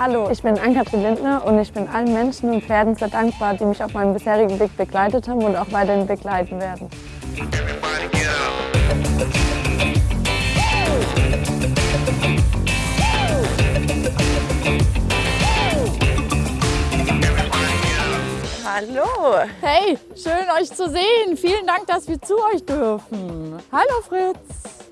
Hallo, ich bin Ann-Kathrin Lindner und ich bin allen Menschen und Pferden sehr dankbar, die mich auf meinem bisherigen Weg begleitet haben und auch weiterhin begleiten werden. Hallo. Hey, schön euch zu sehen. Vielen Dank, dass wir zu euch dürfen. Hallo Fritz.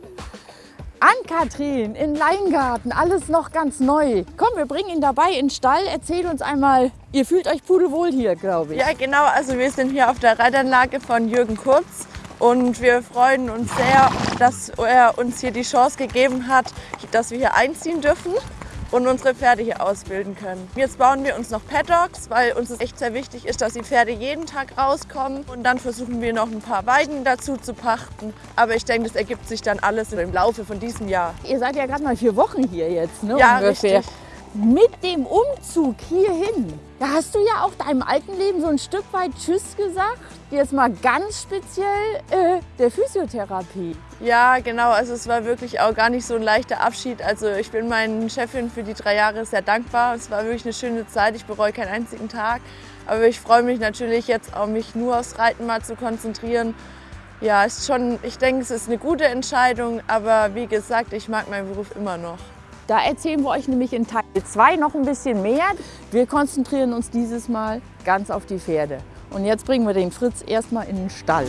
Ann-Kathrin in Leingarten, alles noch ganz neu. Komm, wir bringen ihn dabei in den Stall. Erzähl uns einmal, ihr fühlt euch pudelwohl hier, glaube ich. Ja, genau. Also wir sind hier auf der Reitanlage von Jürgen Kurz und wir freuen uns sehr, dass er uns hier die Chance gegeben hat, dass wir hier einziehen dürfen und unsere Pferde hier ausbilden können. Jetzt bauen wir uns noch Paddocks, weil uns es echt sehr wichtig ist, dass die Pferde jeden Tag rauskommen. Und dann versuchen wir noch ein paar Weiden dazu zu pachten. Aber ich denke, das ergibt sich dann alles im Laufe von diesem Jahr. Ihr seid ja gerade mal vier Wochen hier jetzt, ne? Ja, ungefähr. richtig. Mit dem Umzug hierhin, da hast du ja auch deinem alten Leben so ein Stück weit Tschüss gesagt. Jetzt mal ganz speziell äh, der Physiotherapie. Ja, genau. Also es war wirklich auch gar nicht so ein leichter Abschied. Also ich bin meinen Chefin für die drei Jahre sehr dankbar. Es war wirklich eine schöne Zeit. Ich bereue keinen einzigen Tag. Aber ich freue mich natürlich jetzt auch, mich nur aufs Reiten mal zu konzentrieren. Ja, ist schon, ich denke, es ist eine gute Entscheidung. Aber wie gesagt, ich mag meinen Beruf immer noch. Da erzählen wir euch nämlich in Teil 2 noch ein bisschen mehr. Wir konzentrieren uns dieses Mal ganz auf die Pferde. Und jetzt bringen wir den Fritz erstmal in den Stall.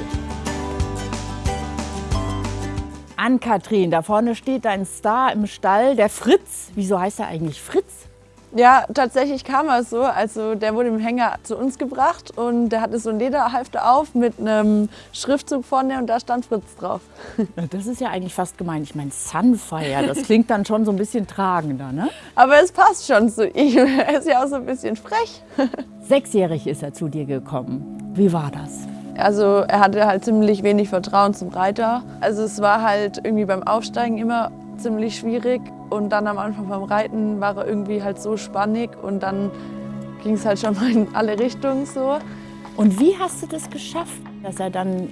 Ann-Kathrin, da vorne steht dein Star im Stall, der Fritz. Wieso heißt er eigentlich Fritz? Ja, tatsächlich kam er so. Also der wurde im Hänger zu uns gebracht und der hatte so ein Lederhalfter auf mit einem Schriftzug vorne und da stand Fritz drauf. Das ist ja eigentlich fast gemein. Ich meine Sunfire, das klingt dann schon so ein bisschen tragender, ne? Aber es passt schon zu ihm. Er ist ja auch so ein bisschen frech. Sechsjährig ist er zu dir gekommen. Wie war das? Also er hatte halt ziemlich wenig Vertrauen zum Reiter. Also es war halt irgendwie beim Aufsteigen immer ziemlich schwierig und dann am Anfang beim Reiten war er irgendwie halt so spannig und dann ging es halt schon mal in alle Richtungen so. Und wie hast du das geschafft, dass er dann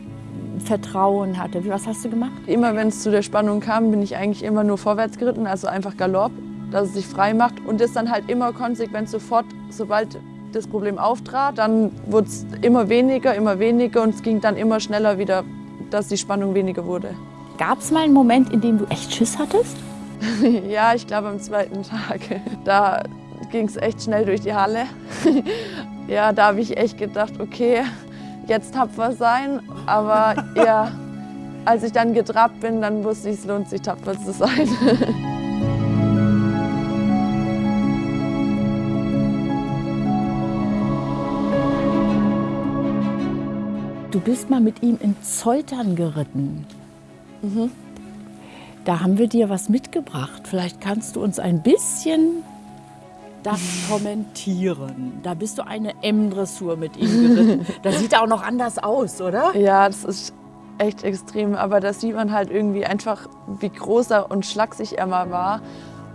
Vertrauen hatte? Was hast du gemacht? Immer wenn es zu der Spannung kam, bin ich eigentlich immer nur vorwärts geritten, also einfach Galopp, dass es sich frei macht und das dann halt immer konsequent sofort, sobald das Problem auftrat, dann wurde es immer weniger, immer weniger und es ging dann immer schneller wieder, dass die Spannung weniger wurde. Gab es mal einen Moment, in dem du echt Schiss hattest? ja, ich glaube am zweiten Tag. Da ging es echt schnell durch die Halle. ja, da habe ich echt gedacht, okay, jetzt tapfer sein. Aber ja, als ich dann getrabt bin, dann wusste ich, es lohnt sich tapfer zu sein. Du bist mal mit ihm in Zoltern geritten. Mhm. Da haben wir dir was mitgebracht. Vielleicht kannst du uns ein bisschen das kommentieren. Da bist du eine M-Dressur mit ihm geritten. Das sieht auch noch anders aus, oder? Ja, das ist echt extrem. Aber da sieht man halt irgendwie einfach, wie groß er und schlaksig er mal war.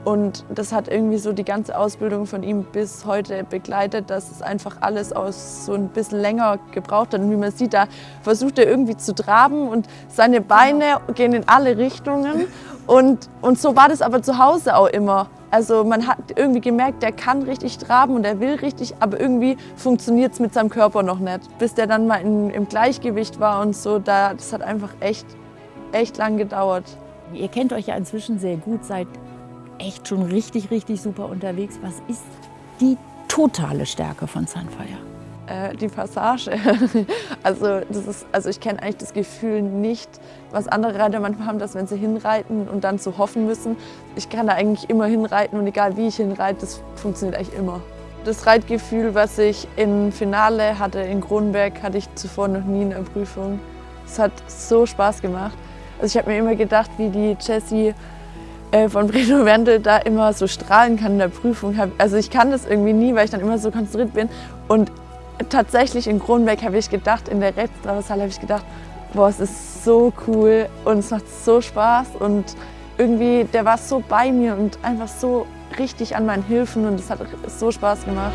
Und das hat irgendwie so die ganze Ausbildung von ihm bis heute begleitet, dass es einfach alles aus so ein bisschen länger gebraucht hat. Und wie man sieht, da versucht er irgendwie zu traben und seine Beine gehen in alle Richtungen. Und, und so war das aber zu Hause auch immer. Also man hat irgendwie gemerkt, der kann richtig traben und er will richtig, aber irgendwie funktioniert es mit seinem Körper noch nicht. Bis der dann mal in, im Gleichgewicht war und so, da, das hat einfach echt, echt lang gedauert. Ihr kennt euch ja inzwischen sehr gut, seid echt schon richtig, richtig super unterwegs. Was ist die totale Stärke von Sunfire? Äh, die Passage. also, das ist, also ich kenne eigentlich das Gefühl nicht, was andere Reiter manchmal haben, dass wenn sie hinreiten und dann so hoffen müssen. Ich kann da eigentlich immer hinreiten und egal wie ich hinreite, das funktioniert eigentlich immer. Das Reitgefühl, was ich im Finale hatte in Kronberg, hatte ich zuvor noch nie in der Prüfung. Es hat so Spaß gemacht. Also ich habe mir immer gedacht, wie die Jessie von Breno Wendel da immer so strahlen kann in der Prüfung. Also ich kann das irgendwie nie, weil ich dann immer so konzentriert bin. Und tatsächlich in Kronberg habe ich gedacht, in der Rechtstraversale habe ich gedacht, boah, es ist so cool und es macht so Spaß und irgendwie, der war so bei mir und einfach so richtig an meinen Hilfen und es hat so Spaß gemacht.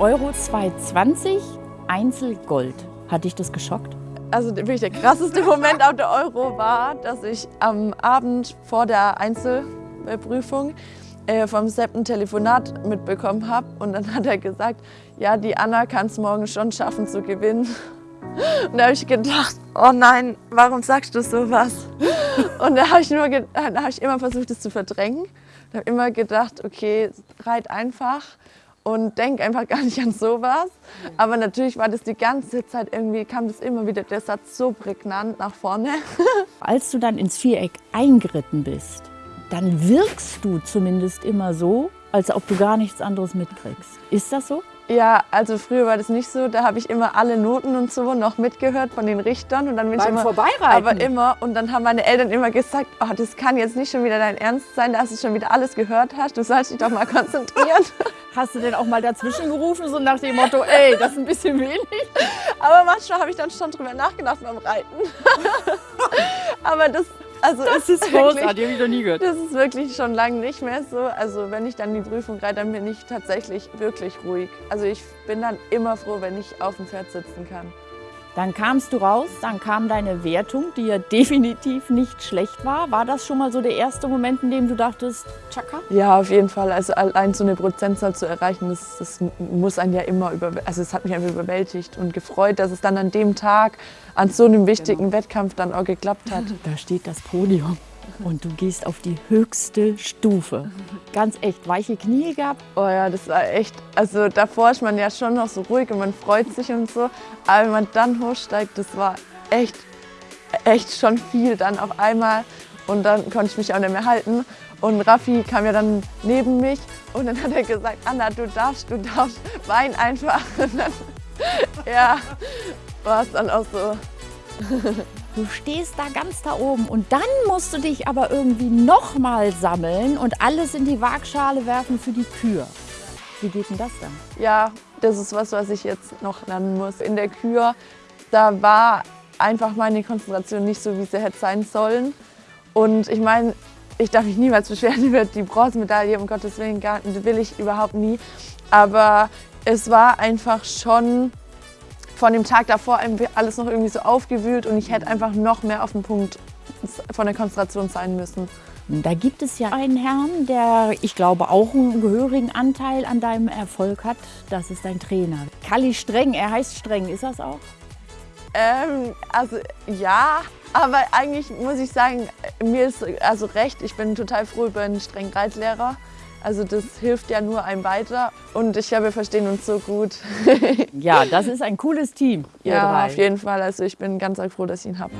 Euro 220 Einzelgold. Hat dich das geschockt? Also wirklich der krasseste Moment auf der Euro war, dass ich am Abend vor der Einzelprüfung äh, vom Sepp ein Telefonat mitbekommen habe. Und dann hat er gesagt, ja, die Anna kann es morgen schon schaffen zu gewinnen. Und da habe ich gedacht, oh nein, warum sagst du sowas? Und da habe ich, hab ich immer versucht, das zu verdrängen. Ich habe immer gedacht, okay, reit einfach und denk einfach gar nicht an sowas. Aber natürlich war das die ganze Zeit irgendwie, kam das immer wieder, der Satz so prägnant nach vorne. Als du dann ins Viereck eingeritten bist, dann wirkst du zumindest immer so, als ob du gar nichts anderes mitkriegst. Ist das so? Ja, also früher war das nicht so. Da habe ich immer alle Noten und so noch mitgehört von den Richtern und dann bin Beim ich immer, Vorbeireiten? aber immer und dann haben meine Eltern immer gesagt, oh, das kann jetzt nicht schon wieder dein Ernst sein, dass du schon wieder alles gehört hast. Du sollst dich doch mal konzentrieren. Hast du denn auch mal dazwischen gerufen, so nach dem Motto, ey, das ist ein bisschen wenig? aber manchmal habe ich dann schon drüber nachgedacht beim Reiten. aber das also Das ist großartig, habe ich noch nie gehört. Das ist wirklich schon lange nicht mehr so. Also wenn ich dann die Prüfung reite, dann bin ich tatsächlich wirklich ruhig. Also ich bin dann immer froh, wenn ich auf dem Pferd sitzen kann. Dann kamst du raus, dann kam deine Wertung, die ja definitiv nicht schlecht war. War das schon mal so der erste Moment, in dem du dachtest, tschakka? Ja, auf jeden Fall. Also allein so eine Prozentzahl zu erreichen, das, das muss einen ja immer über, also es hat mich einfach überwältigt und gefreut, dass es dann an dem Tag an so einem wichtigen genau. Wettkampf dann auch geklappt hat. Da steht das Podium und du gehst auf die höchste Stufe. Ganz echt, weiche Knie gehabt? Oh ja, das war echt, also davor ist man ja schon noch so ruhig und man freut sich und so, aber wenn man dann hochsteigt, das war echt, echt schon viel dann auf einmal und dann konnte ich mich auch nicht mehr halten und Raffi kam ja dann neben mich und dann hat er gesagt, Anna, du darfst, du darfst, wein einfach. Und dann, ja, war es dann auch so. Du stehst da ganz da oben und dann musst du dich aber irgendwie nochmal sammeln und alles in die Waagschale werfen für die Kür. Wie geht denn das dann? Ja, das ist was, was ich jetzt noch lernen muss. In der Kür, da war einfach meine Konzentration nicht so, wie sie hätte sein sollen. Und ich meine, ich darf mich niemals beschweren über die Bronzemedaille, um Gottes Willen, will ich überhaupt nie. Aber es war einfach schon von dem Tag davor alles noch irgendwie so aufgewühlt und ich hätte einfach noch mehr auf den Punkt von der Konzentration sein müssen. Da gibt es ja einen Herrn, der, ich glaube, auch einen gehörigen Anteil an deinem Erfolg hat. Das ist dein Trainer. Kalli Streng, er heißt Streng, ist das auch? Ähm, also ja, aber eigentlich muss ich sagen, mir ist also recht. Ich bin total froh über einen strengen Reitlehrer. Also das hilft ja nur einem weiter und ich glaube, wir verstehen uns so gut. ja, das ist ein cooles Team. Ja, drei. auf jeden Fall. Also ich bin ganz froh, dass ich ihn habe.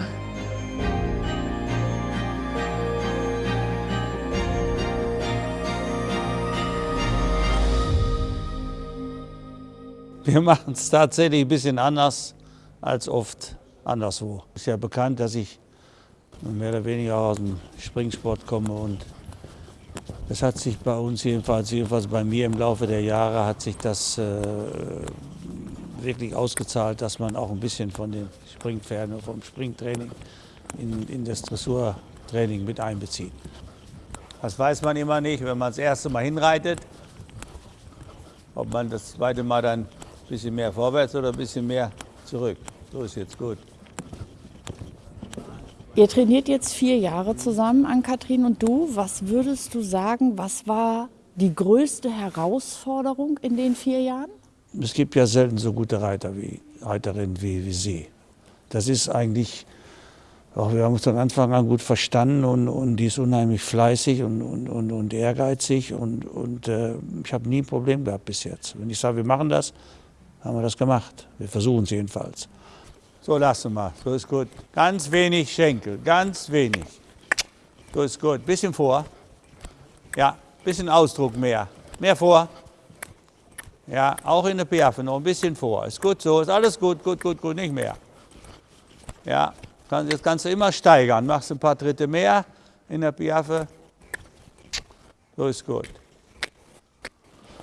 Wir machen es tatsächlich ein bisschen anders als oft anderswo. Es ist ja bekannt, dass ich mehr oder weniger aus dem Springsport komme und das hat sich bei uns jedenfalls, jedenfalls bei mir im Laufe der Jahre hat sich das äh, wirklich ausgezahlt, dass man auch ein bisschen von den Springpferden und vom Springtraining in, in das Dressurtraining mit einbezieht. Das weiß man immer nicht, wenn man das erste Mal hinreitet, ob man das zweite Mal dann ein bisschen mehr vorwärts oder ein bisschen mehr zurück. So ist jetzt gut. Ihr trainiert jetzt vier Jahre zusammen, Ann-Kathrin und du. Was würdest du sagen, was war die größte Herausforderung in den vier Jahren? Es gibt ja selten so gute Reiter wie, Reiterinnen wie, wie Sie. Das ist eigentlich, auch wir haben uns von Anfang an gut verstanden und, und die ist unheimlich fleißig und, und, und, und ehrgeizig und, und äh, ich habe nie ein Problem gehabt bis jetzt. Wenn ich sage, wir machen das, haben wir das gemacht. Wir versuchen es jedenfalls. So, lass mal. So ist gut. Ganz wenig Schenkel, ganz wenig. So ist gut. Bisschen vor. Ja, bisschen Ausdruck mehr. Mehr vor. Ja, auch in der Piaffe noch ein bisschen vor. Ist gut so, ist alles gut, gut, gut, gut, nicht mehr. Ja, das kannst du immer steigern. Machst ein paar Tritte mehr in der Piaffe. So ist gut.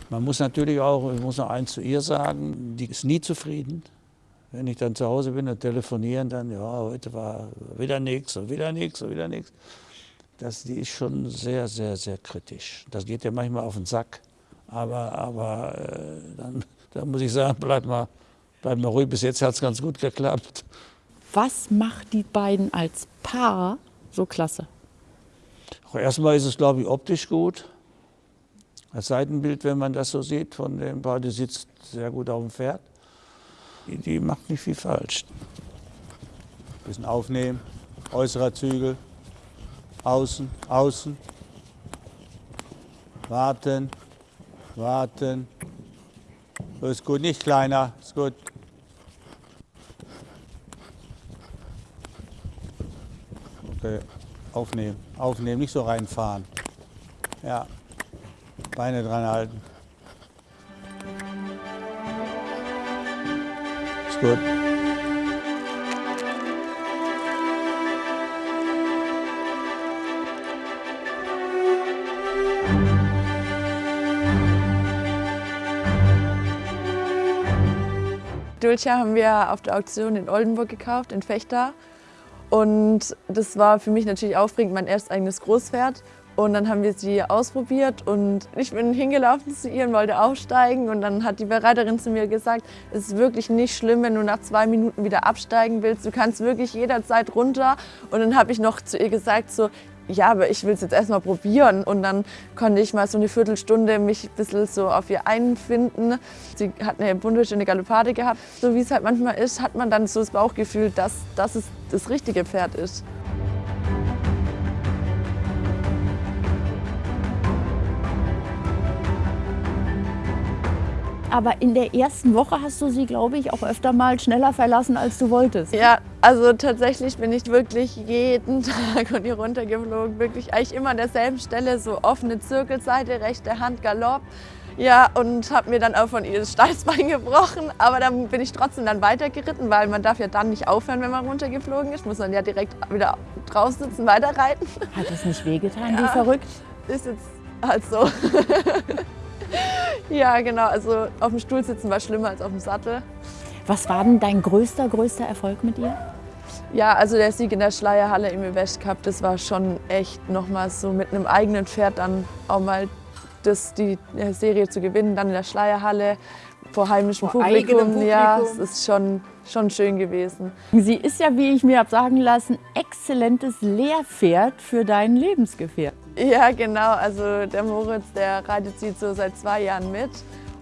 Man muss natürlich auch, ich muss noch eins zu ihr sagen, die ist nie zufrieden. Wenn ich dann zu Hause bin und telefonieren, dann, ja, heute war wieder nichts und wieder nichts und wieder nichts. Das, die ist schon sehr, sehr, sehr kritisch. Das geht ja manchmal auf den Sack. Aber, aber äh, dann Da muss ich sagen, bleib mal, bleib mal ruhig, bis jetzt hat es ganz gut geklappt. Was macht die beiden als Paar so klasse? Erstmal ist es, glaube ich, optisch gut. Das Seitenbild, wenn man das so sieht, von dem Paar, die sitzt sehr gut auf dem Pferd. Die, die macht nicht viel falsch. Bisschen aufnehmen, äußerer Zügel, außen, außen. Warten, warten. So ist gut, nicht kleiner, ist gut. Okay, aufnehmen, aufnehmen, nicht so reinfahren. Ja, Beine dran halten. Ist gut. Dulce haben wir auf der Auktion in Oldenburg gekauft, in Fechter. Und das war für mich natürlich aufregend, mein erstes eigenes Großpferd. Und dann haben wir sie ausprobiert und ich bin hingelaufen zu ihr und wollte aufsteigen. Und dann hat die Reiterin zu mir gesagt, es ist wirklich nicht schlimm, wenn du nach zwei Minuten wieder absteigen willst. Du kannst wirklich jederzeit runter. Und dann habe ich noch zu ihr gesagt, so, ja, aber ich will es jetzt erstmal probieren. Und dann konnte ich mal so eine Viertelstunde mich ein bisschen so auf ihr einfinden. Sie hat eine wunderschöne Galoppade gehabt. So wie es halt manchmal ist, hat man dann so das Bauchgefühl, dass, dass es das richtige Pferd ist. Aber in der ersten Woche hast du sie, glaube ich, auch öfter mal schneller verlassen, als du wolltest. Ja, also tatsächlich bin ich wirklich jeden Tag und hier runtergeflogen. Wirklich eigentlich immer an derselben Stelle, so offene Zirkelseite, rechte Hand, Galopp. Ja, und habe mir dann auch von ihr das Steißbein gebrochen. Aber dann bin ich trotzdem dann weitergeritten, weil man darf ja dann nicht aufhören, wenn man runtergeflogen ist. Muss man ja direkt wieder draußen sitzen, weiterreiten. Hat es nicht wehgetan, Ja. wie verrückt? Ist jetzt halt so. ja, genau. Also auf dem Stuhl sitzen war schlimmer als auf dem Sattel. Was war denn dein größter, größter Erfolg mit ihr? Ja, also der Sieg in der Schleierhalle im West Cup, das war schon echt nochmal so mit einem eigenen Pferd dann auch mal das, die Serie zu gewinnen, dann in der Schleierhalle vor heimischem Vor Publikum. eigenem Ja, Publikum. es ist schon, schon schön gewesen. Sie ist ja, wie ich mir habe sagen lassen, exzellentes Lehrpferd für deinen Lebensgefährten. Ja, genau. Also der Moritz, der reitet sie so seit zwei Jahren mit.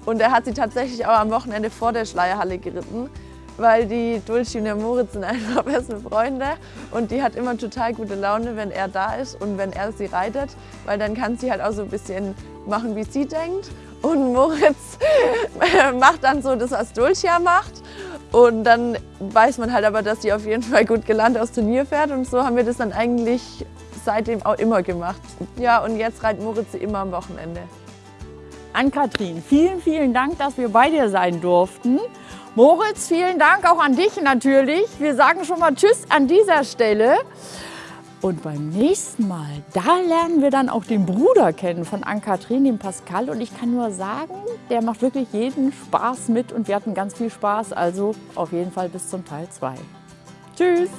Und er hat sie tatsächlich auch am Wochenende vor der Schleierhalle geritten, weil die Dulci und der Moritz sind einfach beste Freunde. Und die hat immer total gute Laune, wenn er da ist und wenn er sie reitet, weil dann kann sie halt auch so ein bisschen machen, wie sie denkt. Und Moritz macht dann so das, was Dulcia macht. Und dann weiß man halt aber, dass sie auf jeden Fall gut gelernt aus Turnier fährt. Und so haben wir das dann eigentlich seitdem auch immer gemacht. Ja, und jetzt reitet Moritz sie immer am Wochenende. Ann-Kathrin, vielen, vielen Dank, dass wir bei dir sein durften. Moritz, vielen Dank auch an dich natürlich. Wir sagen schon mal Tschüss an dieser Stelle. Und beim nächsten Mal, da lernen wir dann auch den Bruder kennen von Ann-Kathrin, den Pascal. Und ich kann nur sagen, der macht wirklich jeden Spaß mit und wir hatten ganz viel Spaß. Also auf jeden Fall bis zum Teil 2. Tschüss!